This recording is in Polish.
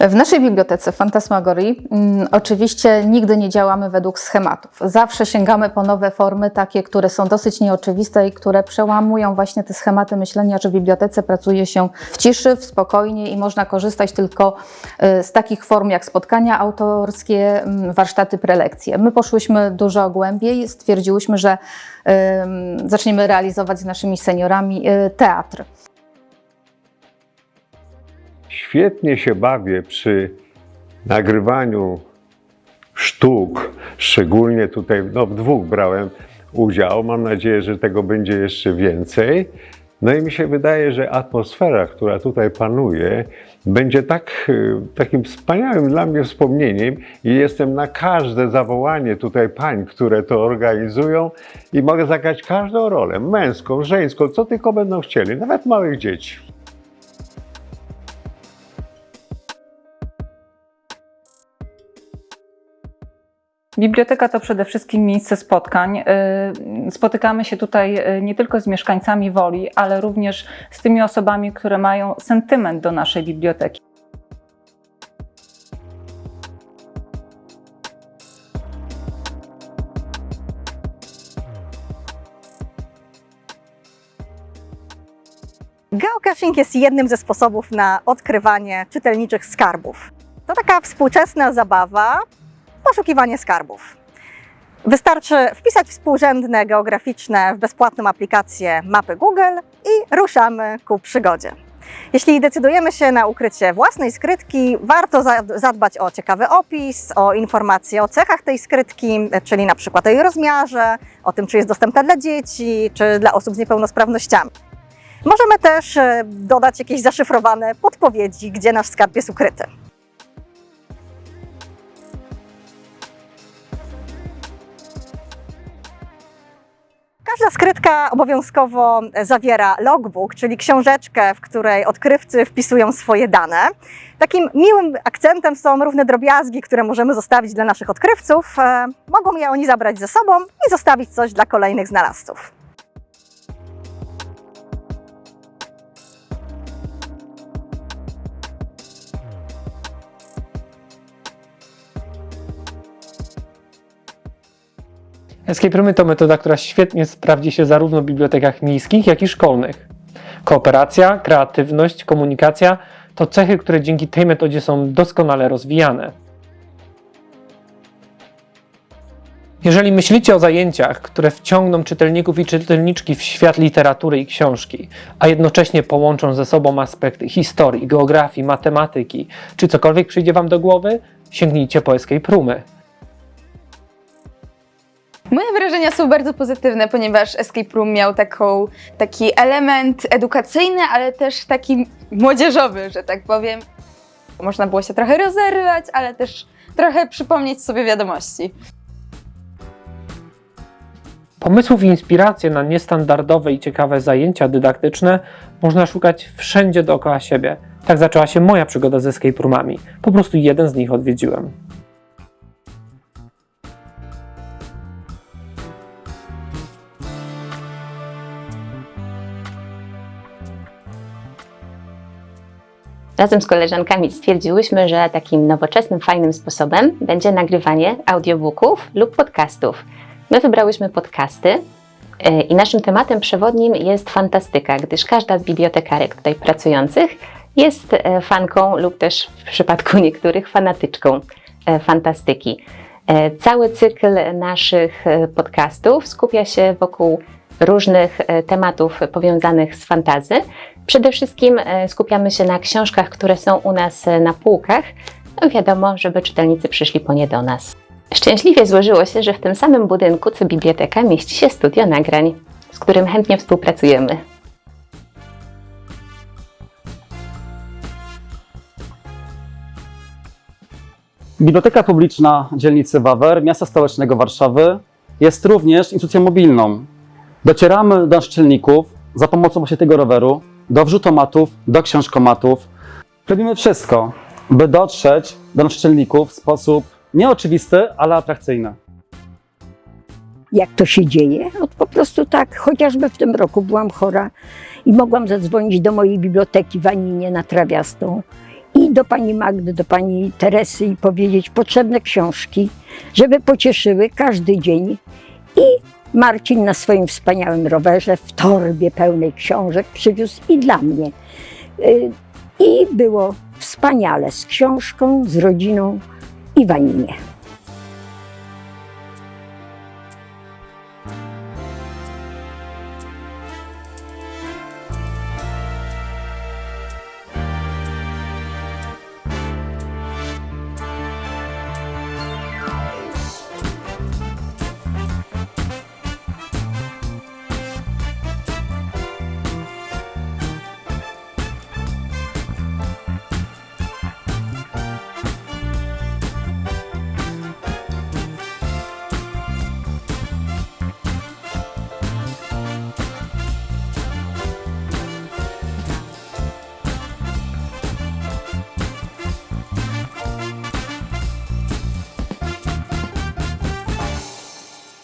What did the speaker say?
W naszej bibliotece Fantasmagorii mm, oczywiście nigdy nie działamy według schematów. Zawsze sięgamy po nowe formy, takie, które są dosyć nieoczywiste i które przełamują właśnie te schematy myślenia, że w bibliotece pracuje się w ciszy, w spokojnie i można korzystać tylko y, z takich form jak spotkania autorskie, mm, warsztaty, prelekcje. My poszłyśmy dużo głębiej, stwierdziłyśmy, że zaczniemy realizować z naszymi seniorami y, teatr. Świetnie się bawię przy nagrywaniu sztuk, szczególnie tutaj no, w dwóch brałem udział. Mam nadzieję, że tego będzie jeszcze więcej. No i mi się wydaje, że atmosfera, która tutaj panuje, będzie tak, y, takim wspaniałym dla mnie wspomnieniem i jestem na każde zawołanie tutaj pań, które to organizują i mogę zagrać każdą rolę, męską, żeńską, co tylko będą chcieli, nawet małych dzieci. Biblioteka to przede wszystkim miejsce spotkań. Y, Spotykamy się tutaj y, nie tylko z mieszkańcami Woli, ale również z tymi osobami, które mają sentyment do naszej biblioteki. Geocaching jest jednym ze sposobów na odkrywanie czytelniczych skarbów. To taka współczesna zabawa, poszukiwanie skarbów. Wystarczy wpisać współrzędne geograficzne w bezpłatną aplikację mapy Google i ruszamy ku przygodzie. Jeśli decydujemy się na ukrycie własnej skrytki, warto za- zadbać o ciekawy opis, o informacje o cechach tej skrytki, czyli na przykład o jej rozmiarze, o tym, czy jest dostępna dla dzieci, czy dla osób z niepełnosprawnościami. Możemy też e, dodać jakieś zaszyfrowane podpowiedzi, gdzie nasz skarb jest ukryty. Każda skrytka obowiązkowo zawiera logbook, czyli książeczkę, w której odkrywcy wpisują swoje dane. Takim miłym akcentem są równe drobiazgi, które możemy zostawić dla naszych odkrywców. E, Mogą je oni zabrać ze sobą i zostawić coś dla kolejnych znalazców. Escape roomy to metoda, która świetnie sprawdzi się zarówno w bibliotekach miejskich, jak i szkolnych. Kooperacja, kreatywność, komunikacja to cechy, które dzięki tej metodzie są doskonale rozwijane. Jeżeli myślicie o zajęciach, które wciągną czytelników i czytelniczki w świat literatury i książki, a jednocześnie połączą ze sobą aspekty historii, geografii, matematyki, czy cokolwiek przyjdzie Wam do głowy, sięgnijcie po Escape Roomy. Moje wrażenia są bardzo pozytywne, ponieważ Escape Room miał taką, taki element edukacyjny, ale też taki młodzieżowy, że tak powiem. Można było się trochę rozerwać, ale też trochę przypomnieć sobie wiadomości. Pomysłów i inspiracji na niestandardowe i ciekawe zajęcia dydaktyczne można szukać wszędzie dookoła siebie. Tak zaczęła się moja przygoda z escape roomami. Po prostu jeden z nich odwiedziłem. Razem z koleżankami stwierdziłyśmy, że takim nowoczesnym, fajnym sposobem będzie nagrywanie audiobooków lub podcastów. My wybrałyśmy podcasty e, i naszym tematem przewodnim jest fantastyka, gdyż każda z bibliotekarek tutaj pracujących jest e, fanką lub też w przypadku niektórych fanatyczką e, fantastyki. Cały cykl naszych podcastów skupia się wokół różnych tematów powiązanych z fantazy. Przede wszystkim e, skupiamy się na książkach, które są u nas e, na półkach. No wiadomo, żeby czytelnicy przyszli po nie do nas. Szczęśliwie złożyło się, że w tym samym budynku co biblioteka mieści się studio nagrań, z którym chętnie współpracujemy. Biblioteka Publiczna dzielnicy Wawer, miasta stołecznego Warszawy, jest również instytucją mobilną. Docieramy do naszczelników za pomocą właśnie tego roweru, do wrzutomatów, do książkomatów. Robimy wszystko, by dotrzeć do naszczelników w sposób nieoczywisty, ale atrakcyjny. jak to się dzieje. No, po prostu tak, chociażby w tym roku byłam chora i mogłam zadzwonić do mojej biblioteki w Aninie na Trawiastą i do pani Magdy, do pani Teresy i powiedzieć potrzebne książki, żeby pocieszyły każdy dzień. I Marcin na swoim wspaniałym rowerze w torbie pełnej książek przywiózł i dla mnie. Y, I było wspaniale z książką, z rodziną i w Aninie.